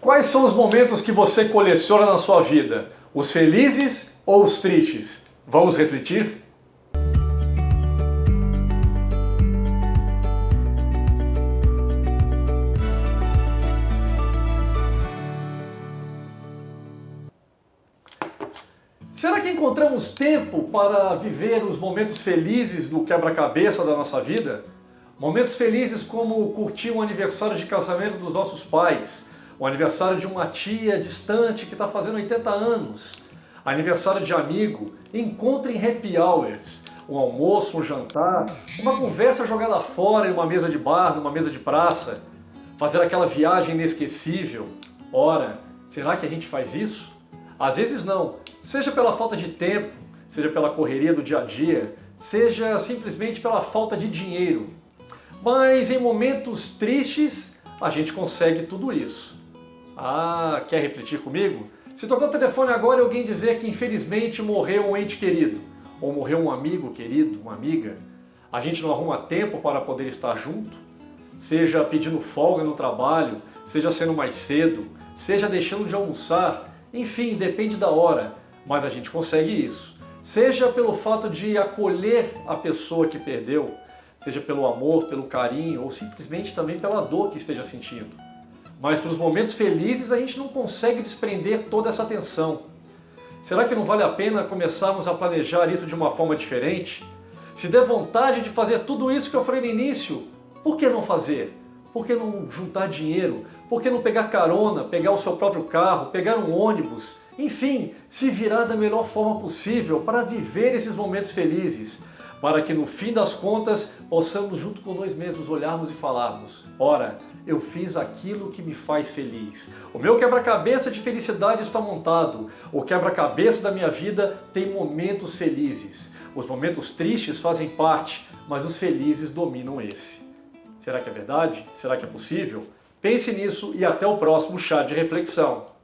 Quais são os momentos que você coleciona na sua vida? Os felizes ou os tristes? Vamos refletir? Será que encontramos tempo para viver os momentos felizes do quebra-cabeça da nossa vida? Momentos felizes como curtir um aniversário de casamento dos nossos pais, o aniversário de uma tia distante que está fazendo 80 anos, aniversário de amigo, encontro em happy hours, um almoço, um jantar, uma conversa jogada fora em uma mesa de bar, numa mesa de praça, fazer aquela viagem inesquecível. Ora, será que a gente faz isso? Às vezes não, seja pela falta de tempo, seja pela correria do dia a dia, seja simplesmente pela falta de dinheiro. Mas em momentos tristes, a gente consegue tudo isso. Ah, quer refletir comigo? Se tocar o telefone agora e alguém dizer que infelizmente morreu um ente querido, ou morreu um amigo querido, uma amiga, a gente não arruma tempo para poder estar junto? Seja pedindo folga no trabalho, seja sendo mais cedo, seja deixando de almoçar, enfim, depende da hora, mas a gente consegue isso. Seja pelo fato de acolher a pessoa que perdeu, seja pelo amor, pelo carinho ou simplesmente também pela dor que esteja sentindo. Mas para os momentos felizes a gente não consegue desprender toda essa atenção. Será que não vale a pena começarmos a planejar isso de uma forma diferente? Se der vontade de fazer tudo isso que eu falei no início, por que não fazer? Por que não juntar dinheiro? Por que não pegar carona, pegar o seu próprio carro, pegar um ônibus? Enfim, se virar da melhor forma possível para viver esses momentos felizes para que no fim das contas possamos junto com nós mesmos olharmos e falarmos ora, eu fiz aquilo que me faz feliz. O meu quebra-cabeça de felicidade está montado. O quebra-cabeça da minha vida tem momentos felizes. Os momentos tristes fazem parte, mas os felizes dominam esse. Será que é verdade? Será que é possível? Pense nisso e até o próximo chá de reflexão.